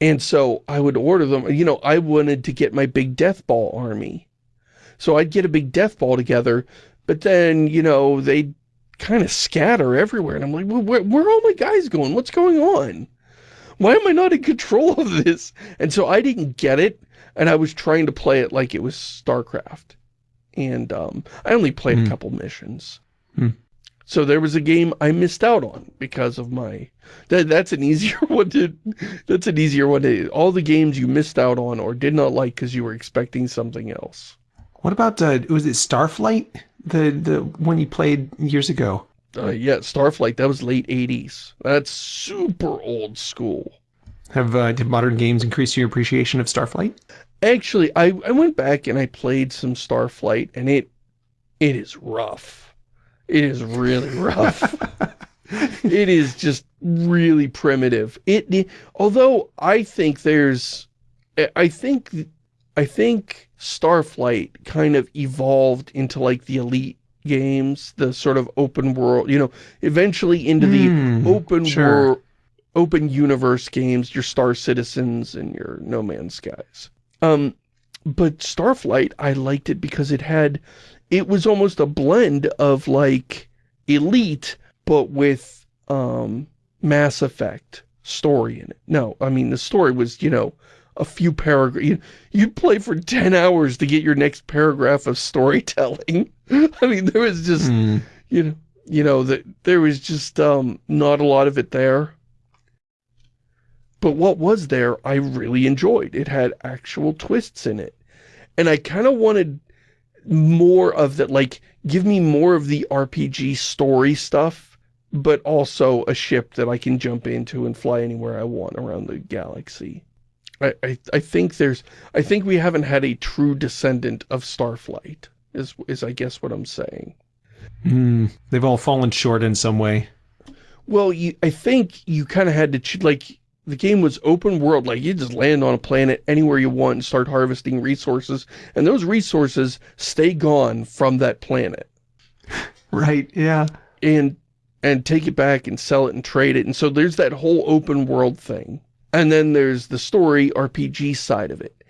and so I would order them. You know, I wanted to get my big death ball army, so I'd get a big death ball together. But then, you know, they kind of scatter everywhere. And I'm like, well, where, where are all my guys going? What's going on? Why am I not in control of this? And so I didn't get it, and I was trying to play it like it was StarCraft. And um, I only played mm. a hmm. couple missions. Mm. So there was a game I missed out on because of my... That That's an easier one to... That's an easier one to... All the games you missed out on or did not like because you were expecting something else. What about, uh, was it Starflight? The the one you played years ago. Uh, yeah, Starflight. That was late '80s. That's super old school. Have uh, did modern games increase your appreciation of Starflight? Actually, I I went back and I played some Starflight, and it it is rough. It is really rough. it is just really primitive. It although I think there's I think I think Starflight kind of evolved into like the Elite games, the sort of open world, you know, eventually into the mm, open sure. world, open universe games, your Star Citizens and your No Man's Skies. Um, but Starflight, I liked it because it had, it was almost a blend of like Elite, but with um, Mass Effect story in it. No, I mean, the story was, you know, a few paragraphs. You, you'd play for 10 hours to get your next paragraph of storytelling. I mean, there was just, mm. you know, you know, that there was just um, not a lot of it there. But what was there, I really enjoyed. It had actual twists in it. And I kind of wanted more of that, like, give me more of the RPG story stuff, but also a ship that I can jump into and fly anywhere I want around the galaxy. I, I, I think there's, I think we haven't had a true descendant of Starflight, is, is I guess what I'm saying. Mm, they've all fallen short in some way. Well, you, I think you kind of had to, like, the game was open world, like you just land on a planet anywhere you want and start harvesting resources, and those resources stay gone from that planet. Right, yeah. And, and take it back and sell it and trade it, and so there's that whole open world thing. And then there's the story RPG side of it.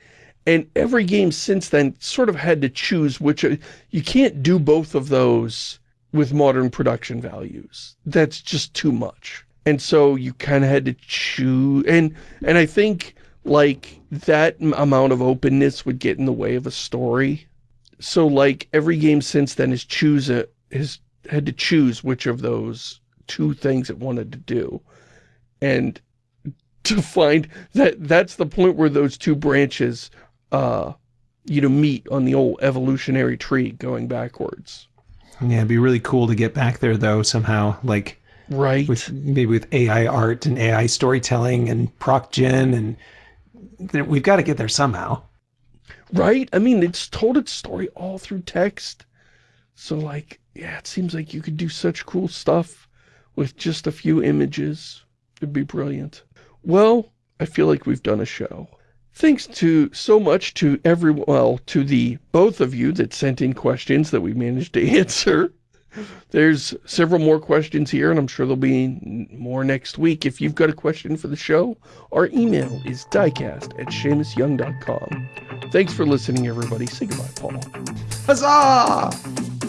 And every game since then sort of had to choose which, uh, you can't do both of those with modern production values. That's just too much. And so you kind of had to choose, and, and I think, like, that amount of openness would get in the way of a story. So, like, every game since then has choose a, has had to choose which of those two things it wanted to do. And to find that that's the point where those two branches, uh, you know, meet on the old evolutionary tree going backwards. Yeah, it'd be really cool to get back there though somehow, like Right. With, maybe with AI art and AI storytelling and proc gen and we've got to get there somehow. Right? I mean, it's told its story all through text. So like, yeah, it seems like you could do such cool stuff with just a few images. It'd be brilliant. Well, I feel like we've done a show. Thanks to so much to every, well, to the both of you that sent in questions that we managed to answer. There's several more questions here, and I'm sure there'll be more next week. If you've got a question for the show, our email is diecast at ShamusYoung.com. Thanks for listening, everybody. Say goodbye, Paul. Huzzah!